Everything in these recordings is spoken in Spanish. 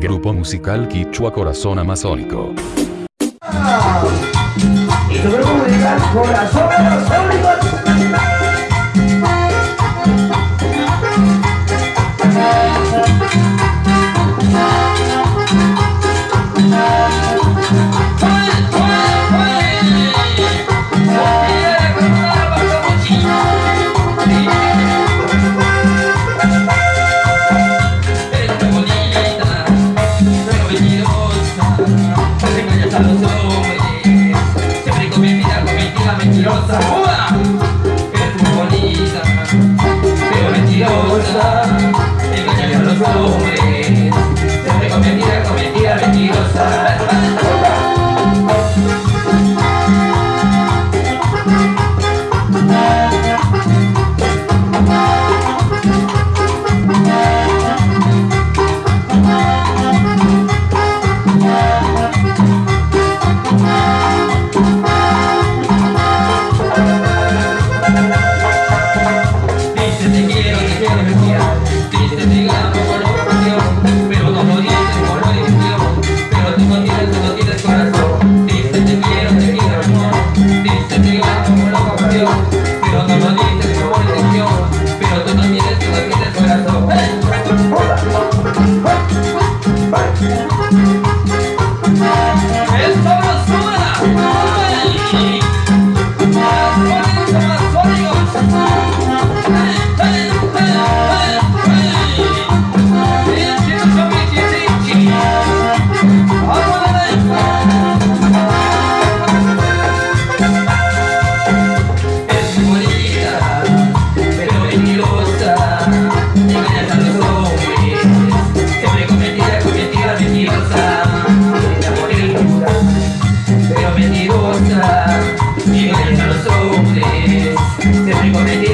Grupo musical Quichua Corazón Amazónico. Corazón Amazónico. Gracias.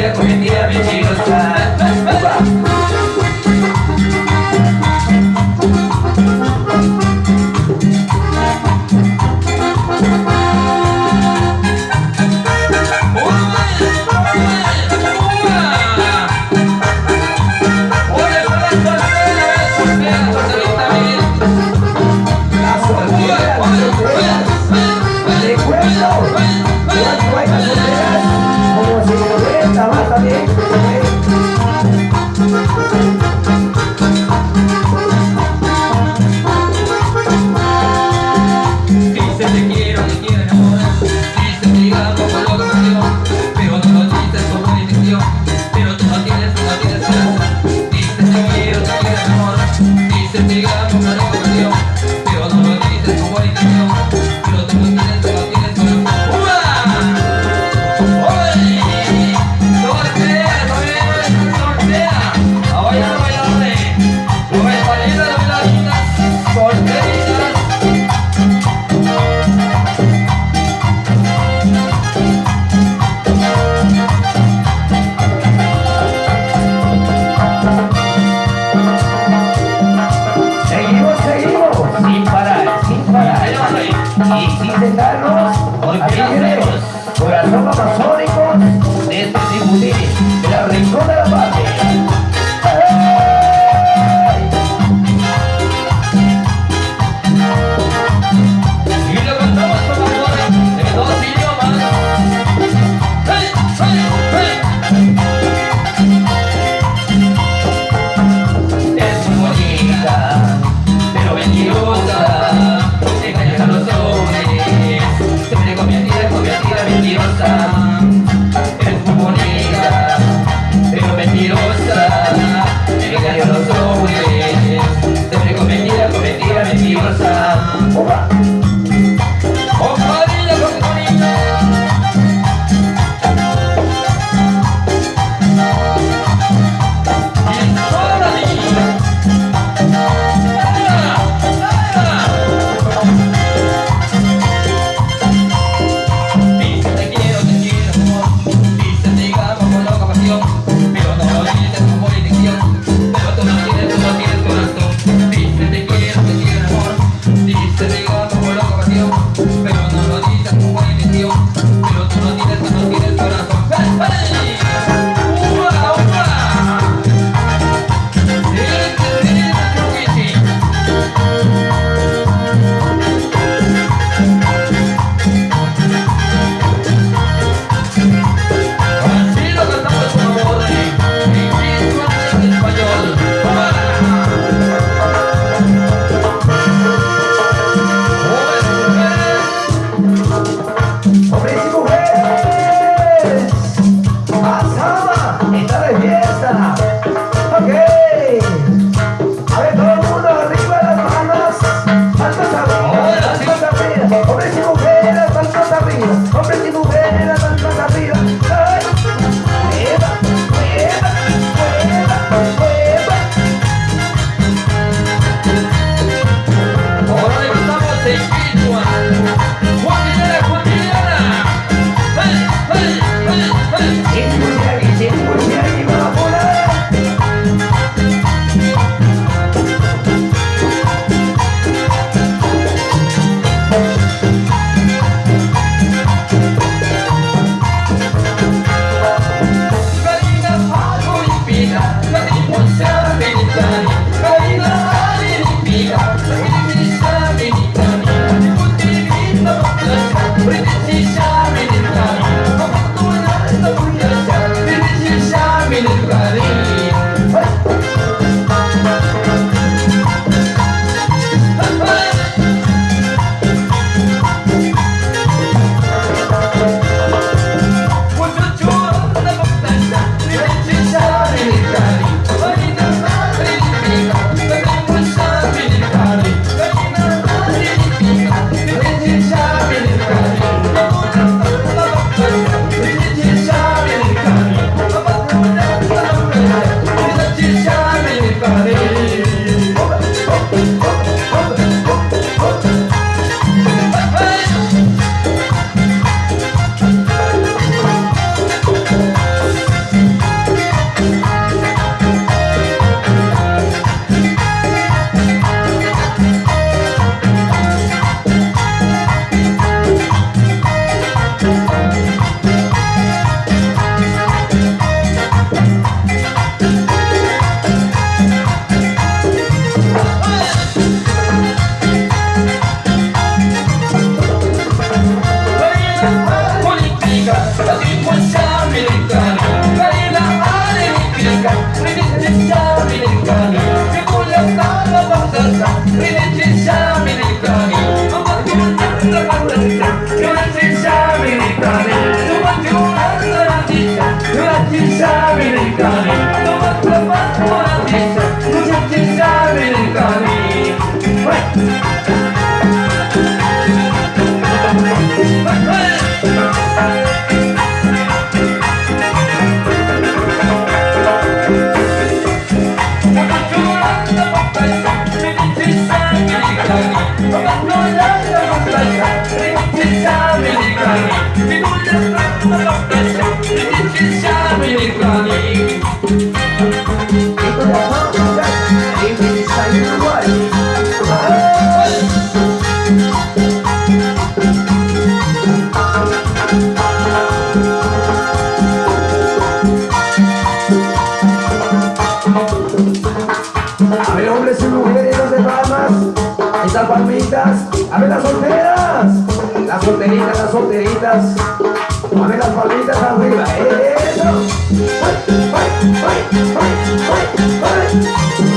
With the images nothing 对 palmitas, a ver las solteras, las solteritas, las solteritas, a ver las palmitas arriba, eso. ¡Ay, ay, ay, ay, ay, ay!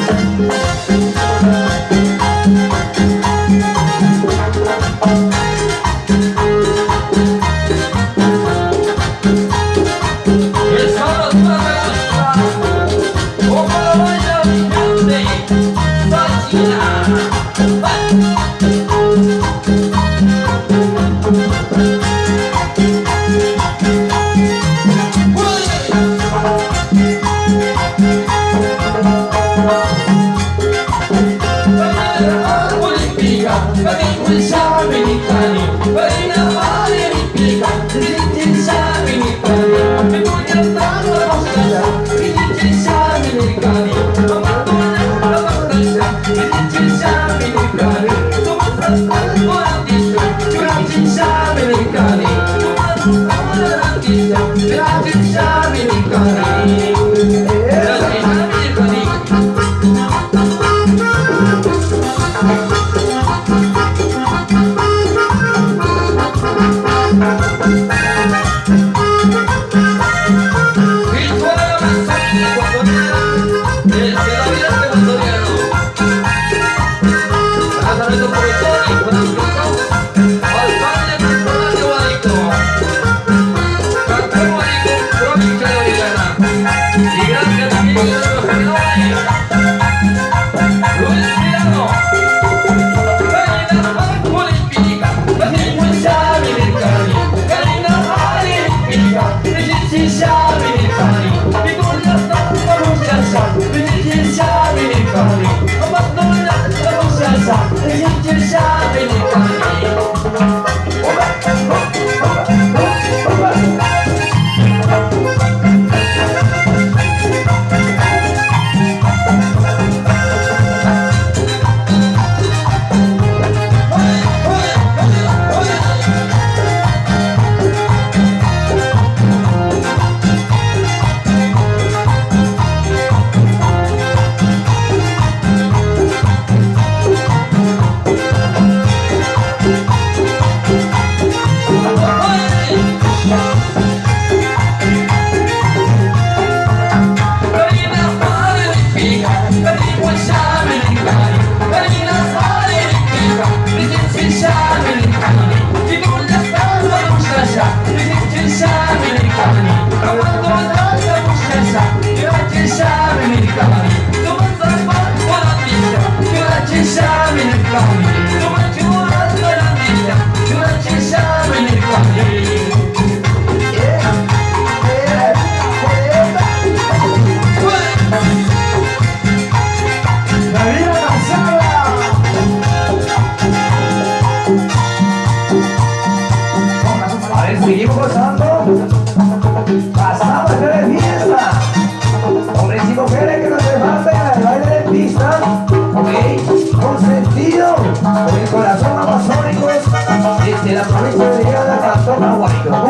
أنا هتطلع وحده.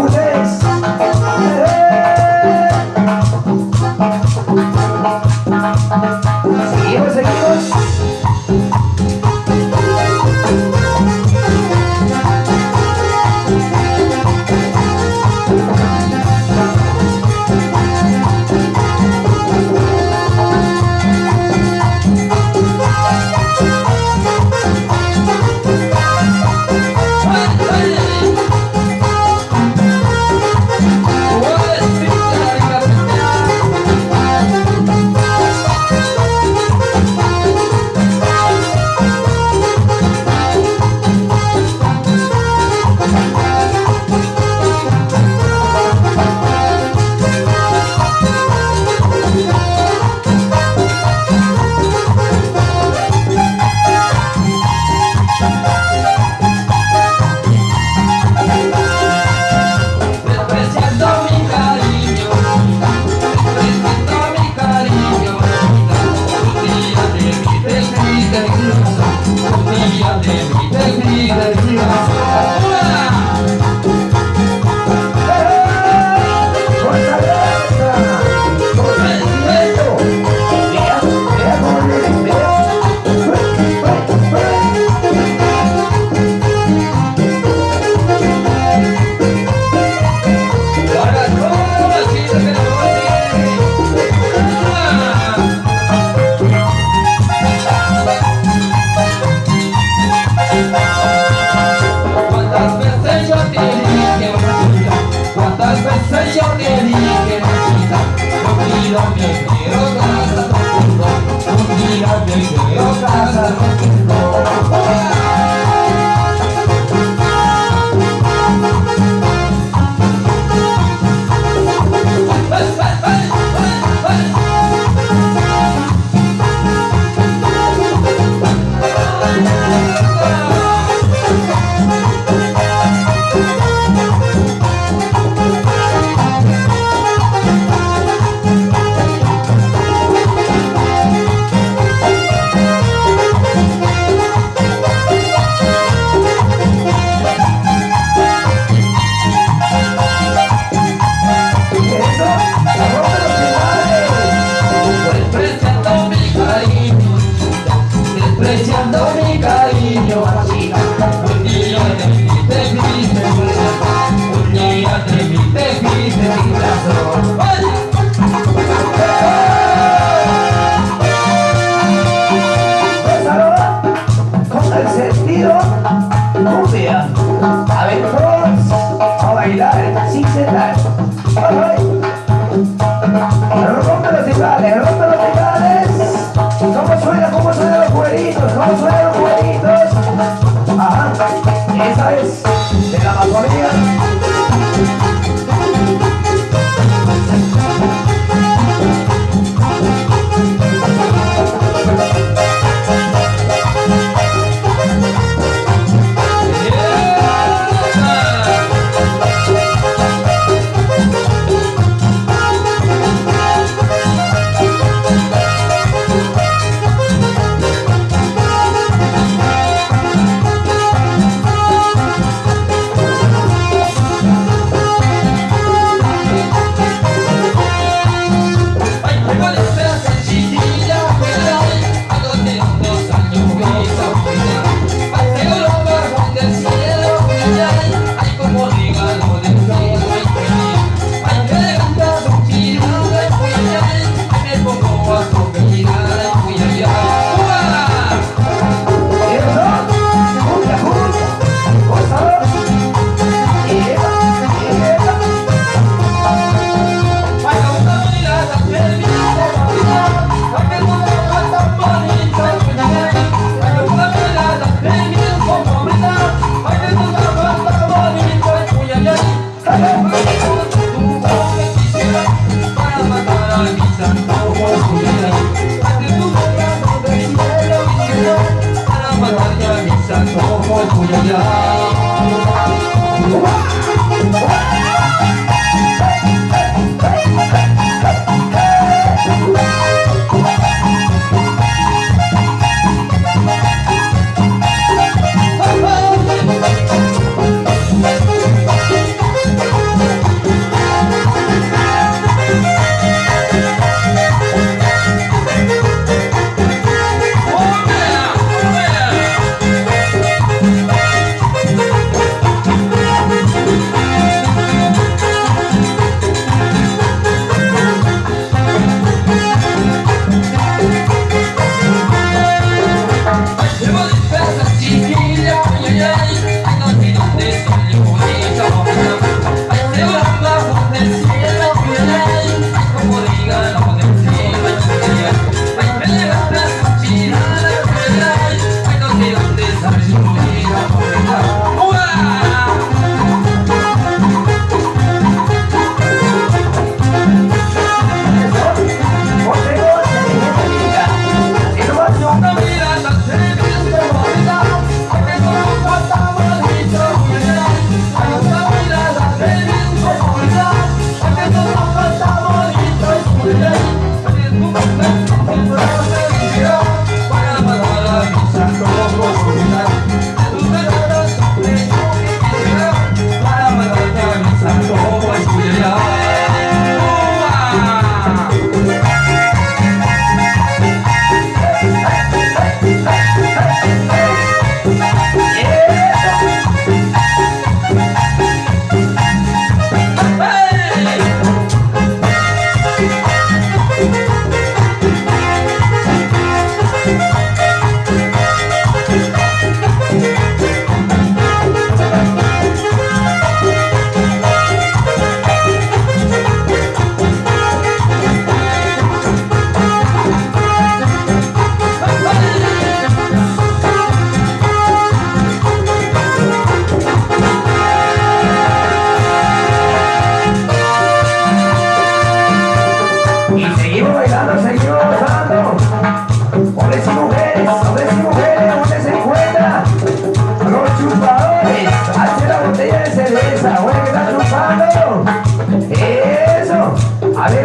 A ver,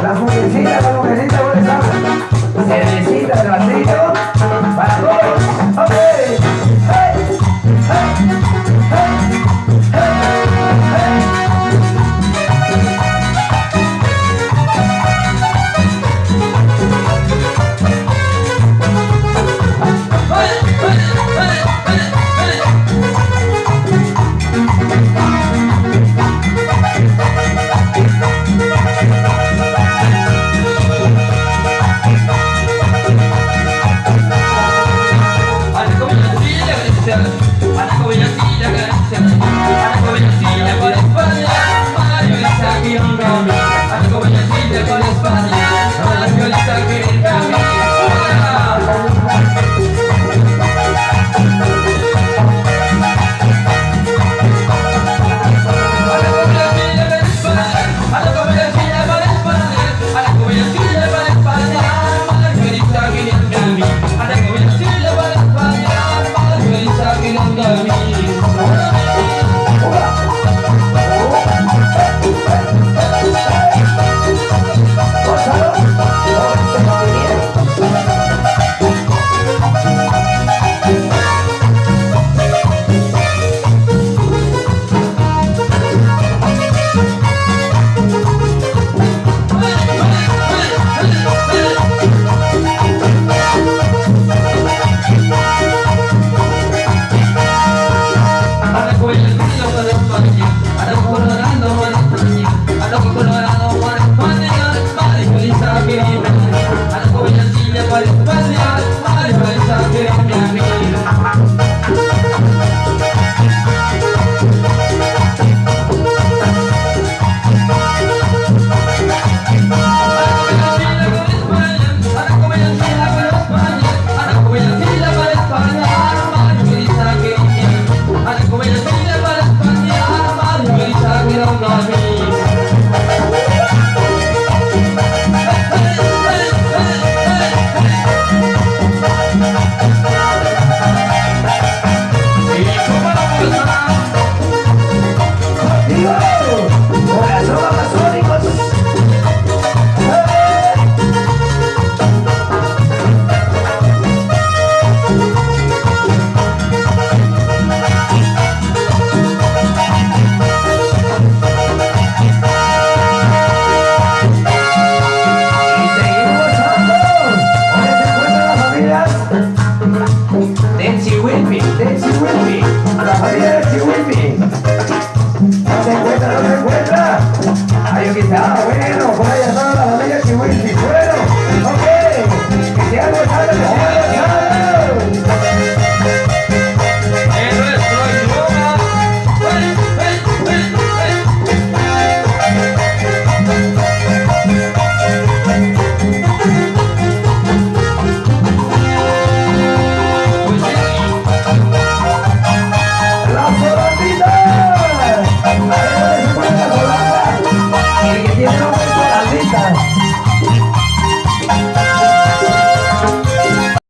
las mujercitas. Dancing with me, dancing with me. A la familia dancing with me. No te encuentras, no te encuentras. Hay un guitarra, bueno, vaya toda la familia que with